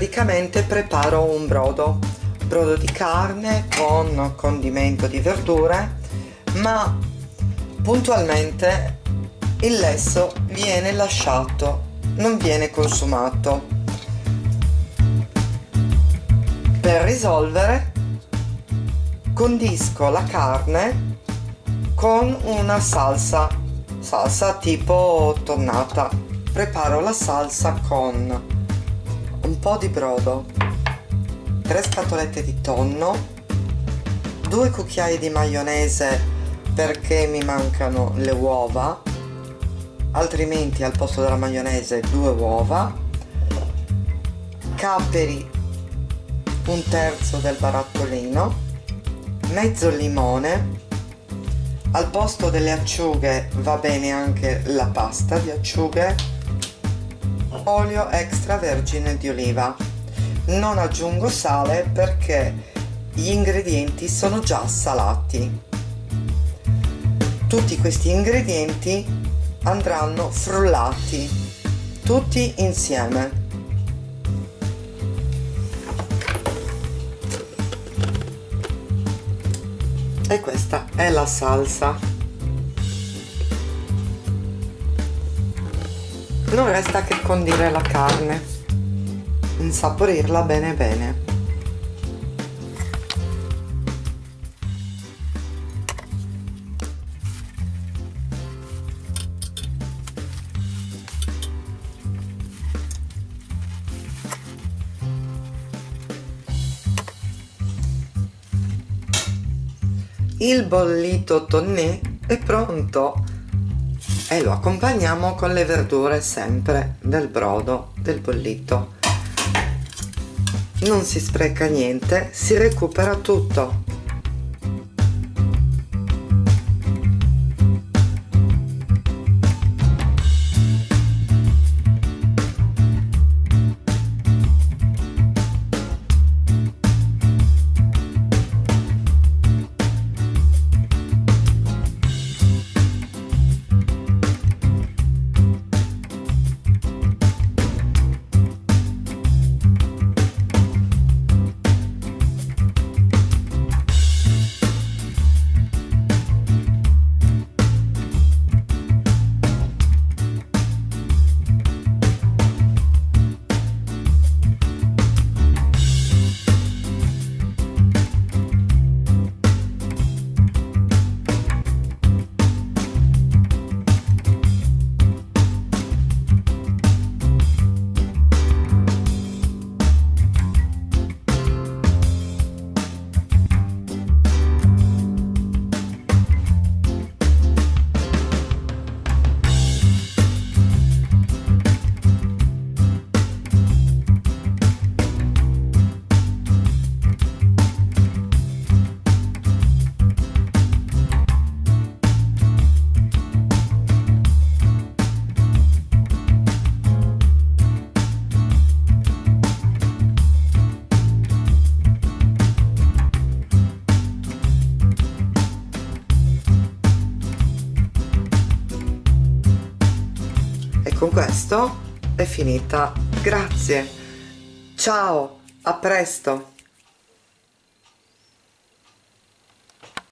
praticamente preparo un brodo. Brodo di carne con condimento di verdure ma puntualmente il lesso viene lasciato non viene consumato. Per risolvere condisco la carne con una salsa salsa tipo tonnata. Preparo la salsa con un po' di brodo 3 scatolette di tonno 2 cucchiai di maionese perché mi mancano le uova altrimenti al posto della maionese due uova capperi un terzo del barattolino mezzo limone al posto delle acciughe va bene anche la pasta di acciughe olio extravergine di oliva. Non aggiungo sale perché gli ingredienti sono già salati. Tutti questi ingredienti andranno frullati tutti insieme. E questa è la salsa non resta che condire la carne insaporirla bene bene. Il bollito tonnè è pronto e lo accompagniamo con le verdure sempre del brodo del bollito. Non si spreca niente si recupera tutto con questo è finita. Grazie. Ciao a presto